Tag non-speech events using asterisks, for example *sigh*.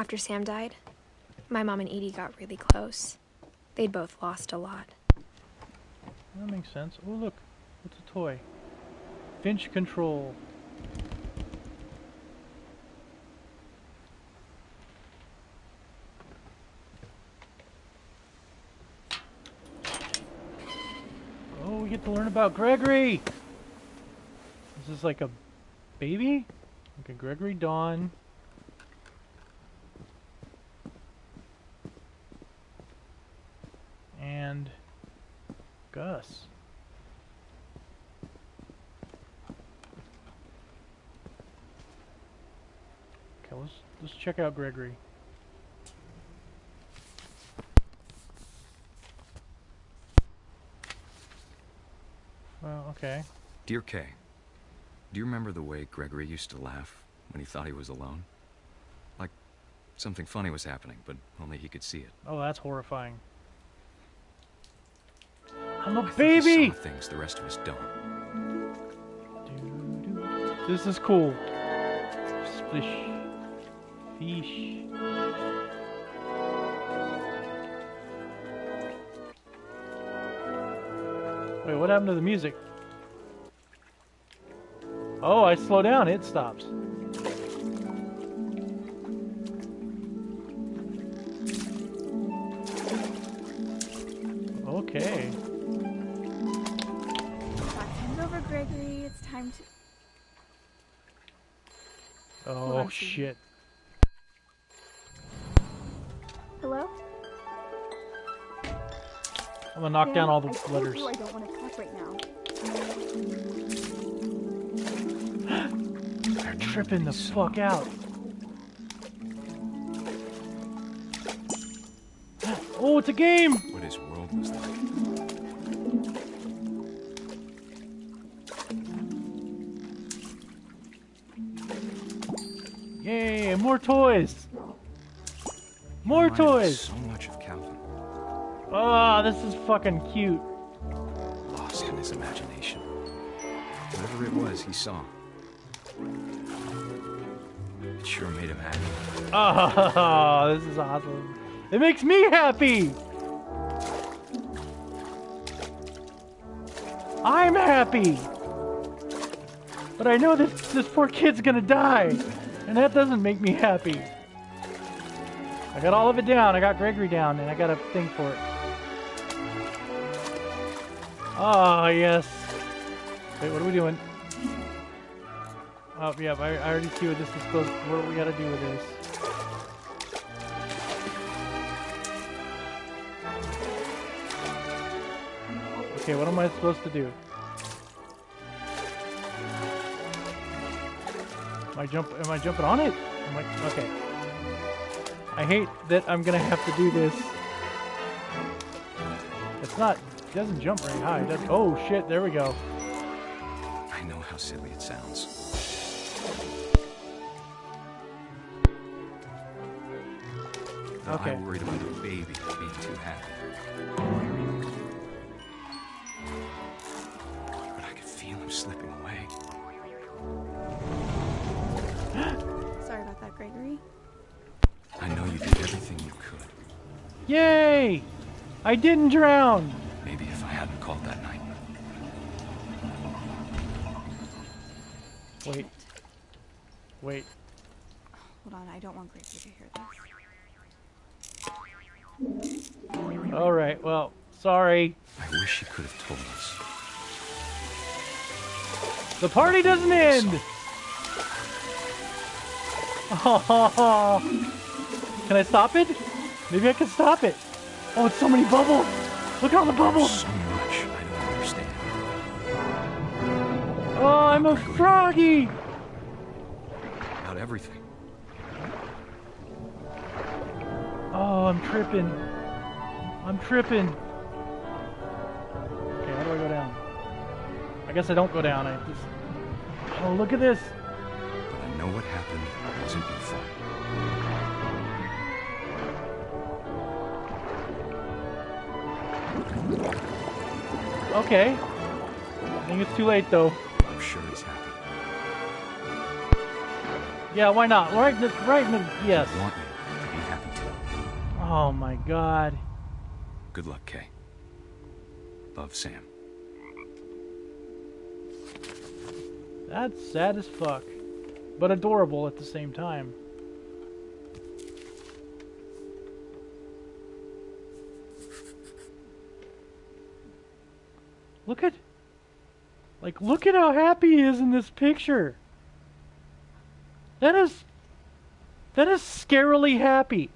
After Sam died, my mom and Edie got really close. They'd both lost a lot. That makes sense. Oh, look. What's a toy? Finch control. Oh, we get to learn about Gregory! This is like a baby? Like a Gregory Dawn. And Gus. Okay, let's let's check out Gregory. Well, okay. Dear Kay, do you remember the way Gregory used to laugh when he thought he was alone? Like something funny was happening, but only he could see it. Oh, that's horrifying. I'm a I baby! things the rest of us don't. This is cool. Splish. Fish. Wait, what happened to the music? Oh, I slow down, it stops. Oh, on, shit. Hello? I'm gonna knock Sam, down all the I letters. You I don't want to talk right now. They're tripping the fuck out. Oh, it's a game! Yay, more toys! More toys! So much of Calvin, Oh, this is fucking cute. lost in his imagination. Whatever it was he saw. It sure made him happy. Oh, *laughs* this is awesome. It makes me happy! I'm happy! But I know this, this poor kid's gonna die, and that doesn't make me happy. I got all of it down, I got Gregory down, and I got a thing for it. Oh, yes. Wait, what are we doing? Oh, yeah, I, I already see what this is supposed what we gotta do with this. Okay, what am I supposed to do? I jump am I jumping on it? Am I okay. I hate that I'm gonna have to do this. It's not it doesn't jump very high. Does, oh shit, there we go. I know how silly it sounds. Okay. I worried about a baby being too happy. Gregory. I know you did everything you could. Yay! I didn't drown! Maybe if I hadn't called that night. Wait. Wait. Hold on, I don't want Gregory to hear this. Alright, well, sorry. I wish you could have told us. The party doesn't end! *laughs* Can I stop it? Maybe I can stop it. Oh, it's so many bubbles! Look at all the bubbles! So much I don't understand. Oh, I'm a froggy! About everything. Oh, I'm tripping. I'm tripping. Okay, how do I go down? I guess I don't go down. I just. Oh, look at this. Know what happened wasn't your fault. Okay. I think it's too late though. I'm sure he's happy. Yeah, why not? Right, in the, right in the, yes. I want you. to be happy, too. Oh my god. Good luck, Kay. Love, Sam. That's sad as fuck. But adorable at the same time. Look at... Like, look at how happy he is in this picture. That is... That is scarily happy.